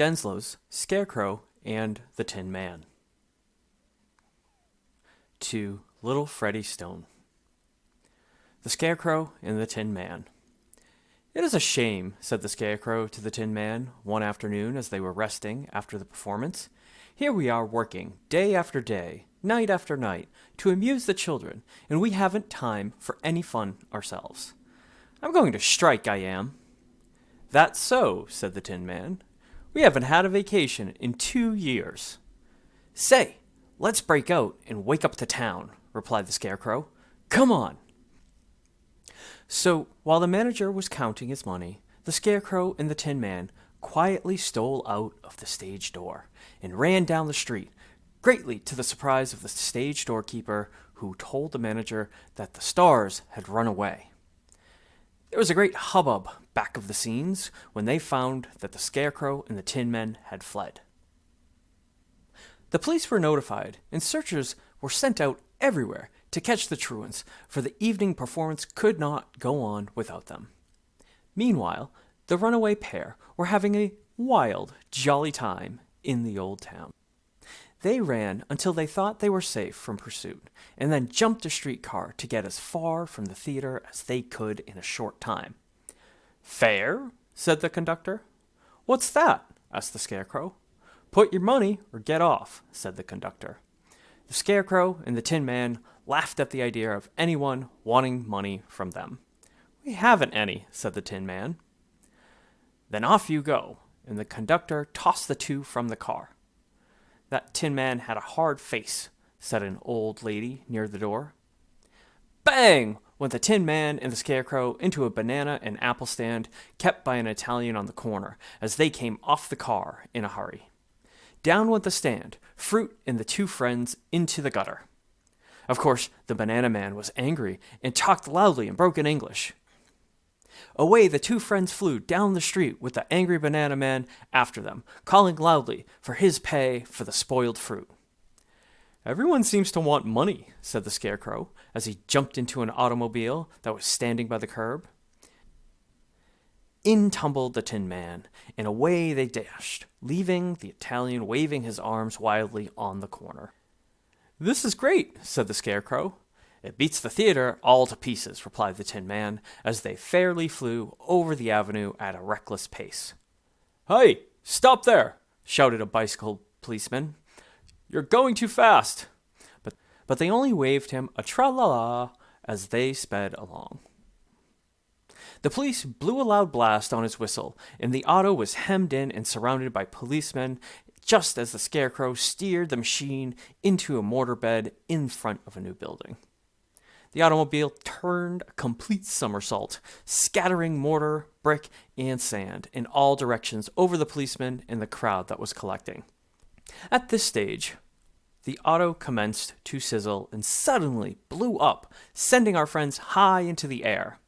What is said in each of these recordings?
Denslow's Scarecrow and the Tin Man. To Little Freddie Stone. The Scarecrow and the Tin Man. It is a shame, said the Scarecrow to the Tin Man one afternoon as they were resting after the performance. Here we are working, day after day, night after night, to amuse the children, and we haven't time for any fun ourselves. I'm going to strike, I am. That's so, said the Tin Man. We haven't had a vacation in two years. Say, let's break out and wake up the town, replied the Scarecrow. Come on. So, while the manager was counting his money, the Scarecrow and the Tin Man quietly stole out of the stage door and ran down the street, greatly to the surprise of the stage doorkeeper, who told the manager that the stars had run away. There was a great hubbub back of the scenes when they found that the Scarecrow and the Tin Men had fled. The police were notified, and searchers were sent out everywhere to catch the truants, for the evening performance could not go on without them. Meanwhile, the runaway pair were having a wild, jolly time in the old town. They ran until they thought they were safe from pursuit, and then jumped a streetcar to get as far from the theater as they could in a short time. Fare? said the conductor. What's that? asked the Scarecrow. Put your money or get off, said the conductor. The Scarecrow and the Tin Man laughed at the idea of anyone wanting money from them. We haven't any, said the Tin Man. Then off you go, and the conductor tossed the two from the car. That Tin Man had a hard face, said an old lady near the door. Bang! went the Tin Man and the Scarecrow into a banana and apple stand kept by an Italian on the corner as they came off the car in a hurry. Down went the stand, fruit and the two friends into the gutter. Of course, the banana man was angry and talked loudly in broken English. Away the two friends flew down the street with the angry banana man after them, calling loudly for his pay for the spoiled fruit. Everyone seems to want money, said the Scarecrow as he jumped into an automobile that was standing by the curb. In tumbled the Tin Man, and away they dashed, leaving the Italian waving his arms wildly on the corner. This is great, said the Scarecrow. It beats the theater all to pieces, replied the Tin Man, as they fairly flew over the avenue at a reckless pace. Hey, stop there! shouted a bicycle policeman. You're going too fast! But, but they only waved him a tra-la-la as they sped along. The police blew a loud blast on his whistle, and the auto was hemmed in and surrounded by policemen just as the Scarecrow steered the machine into a mortar bed in front of a new building. The automobile turned a complete somersault, scattering mortar, brick, and sand in all directions over the policemen and the crowd that was collecting. At this stage, the auto commenced to sizzle and suddenly blew up, sending our friends high into the air.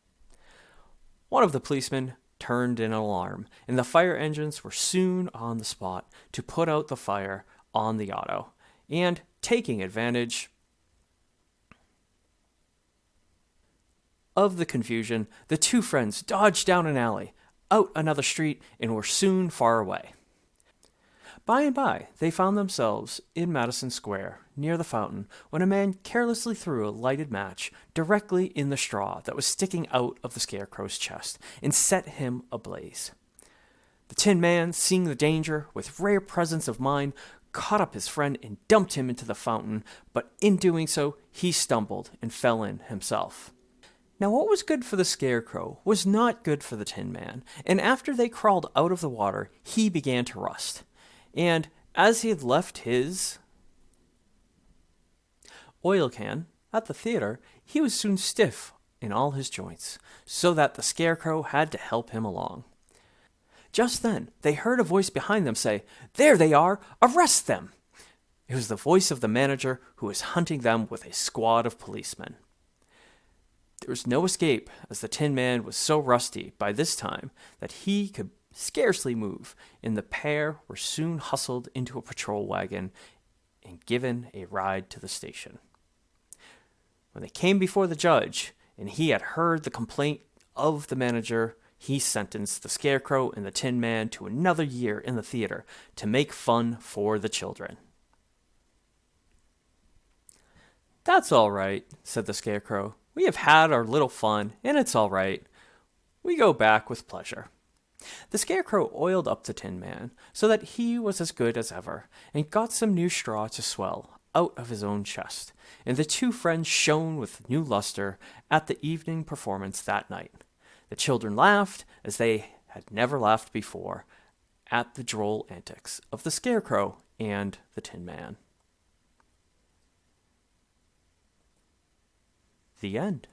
One of the policemen turned in alarm, and the fire engines were soon on the spot to put out the fire on the auto. And taking advantage of the confusion, the two friends dodged down an alley, out another street, and were soon far away. By and by, they found themselves in Madison Square, near the fountain, when a man carelessly threw a lighted match directly in the straw that was sticking out of the Scarecrow's chest and set him ablaze. The Tin Man, seeing the danger, with rare presence of mind, caught up his friend and dumped him into the fountain, but in doing so, he stumbled and fell in himself. Now, what was good for the Scarecrow was not good for the Tin Man, and after they crawled out of the water, he began to rust and as he had left his oil can at the theater, he was soon stiff in all his joints, so that the Scarecrow had to help him along. Just then, they heard a voice behind them say, There they are! Arrest them! It was the voice of the manager who was hunting them with a squad of policemen. There was no escape, as the Tin Man was so rusty by this time that he could scarcely move, and the pair were soon hustled into a patrol wagon and given a ride to the station. When they came before the judge, and he had heard the complaint of the manager, he sentenced the Scarecrow and the Tin Man to another year in the theater to make fun for the children. That's all right, said the Scarecrow. We have had our little fun, and it's all right. We go back with pleasure. The Scarecrow oiled up the Tin Man so that he was as good as ever, and got some new straw to swell out of his own chest, and the two friends shone with new luster at the evening performance that night. The children laughed as they had never laughed before at the droll antics of the Scarecrow and the Tin Man. The end.